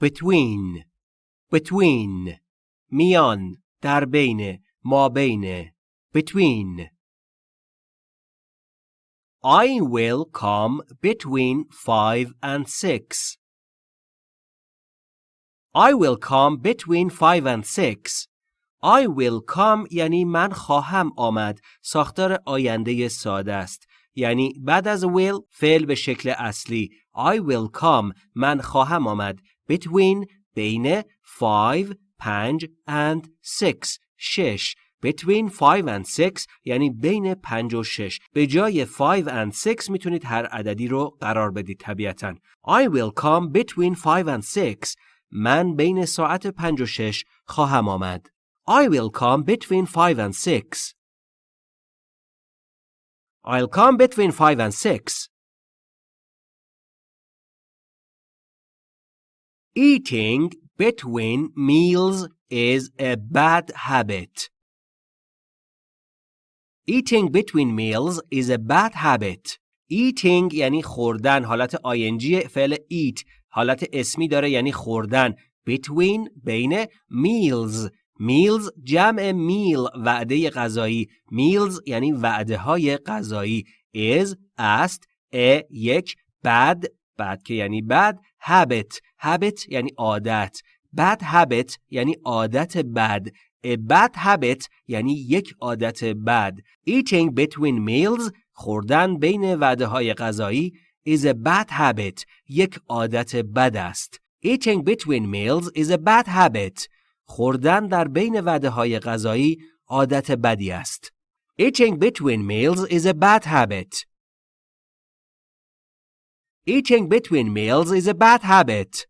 between between میان در بین ما بین between I will come between five and six. I will come between five and six. I will come یعنی من خواهم آمد. ساختار آینده ساده است. یعنی بعد از will فعل به شکل اصلی. I will come من خواهم آمد. Between بین five پنج and six شش. Between 5 and 6 یعنی بین 5 و 6 به جای 5 and 6 می‌تونید هر عددی رو قرار بدید طبیعتا I will come between 5 and 6 من بین ساعت 5 و 6 خواهم آمد I will come between 5 and 6 I'll come between 5 and 6 Eating between meals is a bad habit. Eating between meals is a bad habit. Eating یعنی خوردن حالت ing فعل eat حالت اسمی داره یعنی خوردن between بین meals meals جمع meal وعده غذایی meals یعنی وعده های غذایی is است a یک bad bad که یعنی bad habit habit یعنی عادت bad habit یعنی عادت بد A bad habit یعنی یک عادت بد. Eating between meals خوردن بین وعده های غذایی is a bad habit یک عادت بد است. Eating between meals is a bad habit. خوردن در بین وعده های غذایی عادت بدی است. Eating between meals is a bad habit. Eating between meals is a bad habit.